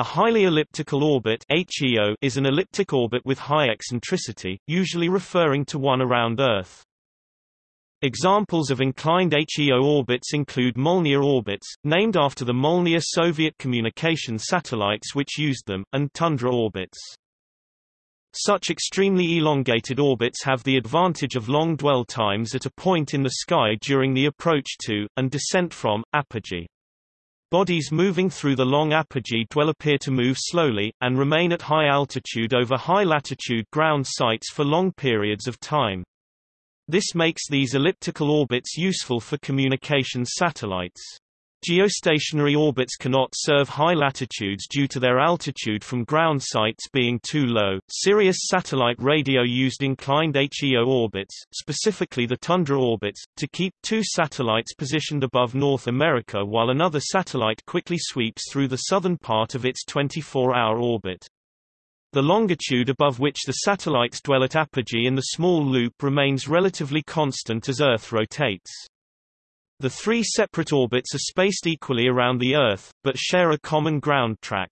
A highly elliptical orbit HEO is an elliptic orbit with high eccentricity, usually referring to one around Earth. Examples of inclined HEO orbits include Molniya orbits, named after the Molniya Soviet communication satellites which used them, and Tundra orbits. Such extremely elongated orbits have the advantage of long dwell times at a point in the sky during the approach to, and descent from, apogee. Bodies moving through the long apogee dwell appear to move slowly, and remain at high altitude over high-latitude ground sites for long periods of time. This makes these elliptical orbits useful for communication satellites. Geostationary orbits cannot serve high latitudes due to their altitude from ground sites being too low. Sirius satellite radio used inclined HEO orbits, specifically the Tundra orbits, to keep two satellites positioned above North America while another satellite quickly sweeps through the southern part of its 24-hour orbit. The longitude above which the satellites dwell at apogee in the small loop remains relatively constant as Earth rotates. The three separate orbits are spaced equally around the Earth, but share a common ground track.